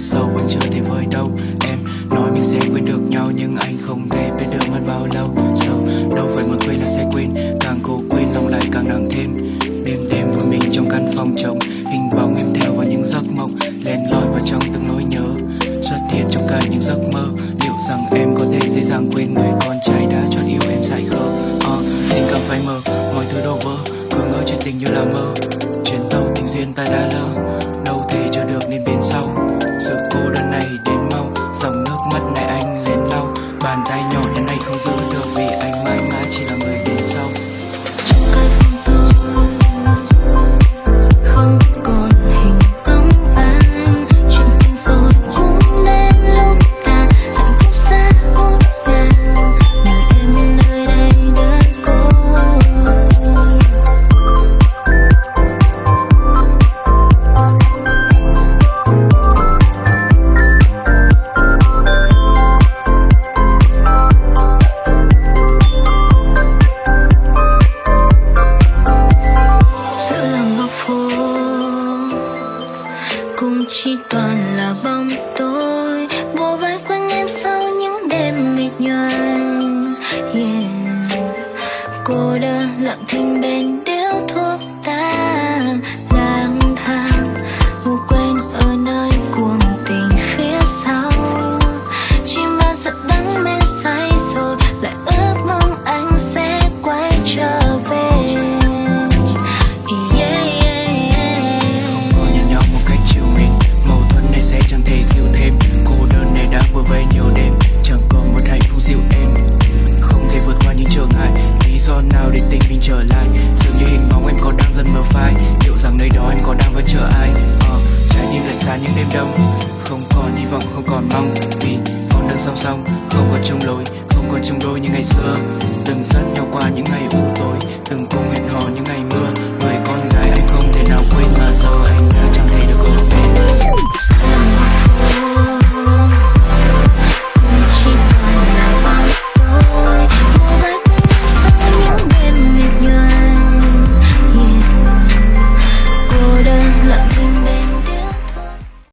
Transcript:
sâu vẫn chưa thể vơi đâu. Em nói mình sẽ quên được nhau Nhưng anh không thể biết được mất bao lâu. Sâu đâu phải muốn quên là sẽ quên. Càng cố quên lòng lại càng nặng thêm. Đêm đêm với mình trong căn phòng trống. Hình bóng em theo vào những giấc mộng. Lên lỏi vào trong từng nỗi nhớ. Xuất hiện trong cả những giấc mơ. Liệu rằng em có thể dễ dàng quên người con trai đã chọn yêu em dại khờ? Ờ, tình cảm phai mờ, mọi thứ đổ vỡ. Cứ ngỡ chuyện tình như là mơ. Chuyến tàu tình duyên ta đã lỡ. Cũng chỉ toàn là bóng tối bùa vai quanh em sau những đêm mệt nhoài yeah. cô đơn lặng thinh bên trở lại. Dường như hình bóng em có đang dần mờ phai. Liệu rằng nơi đó em có đang vẫn chờ ai? Ờ, Trái tim lạnh giá những đêm đông. Không còn hy vọng không còn mong. Vì con đường song song Không còn chung lối Không còn chung đôi như ngày xưa. Từng dắt nhau qua những ngày u tối Từng cùng hẹn hò những ngày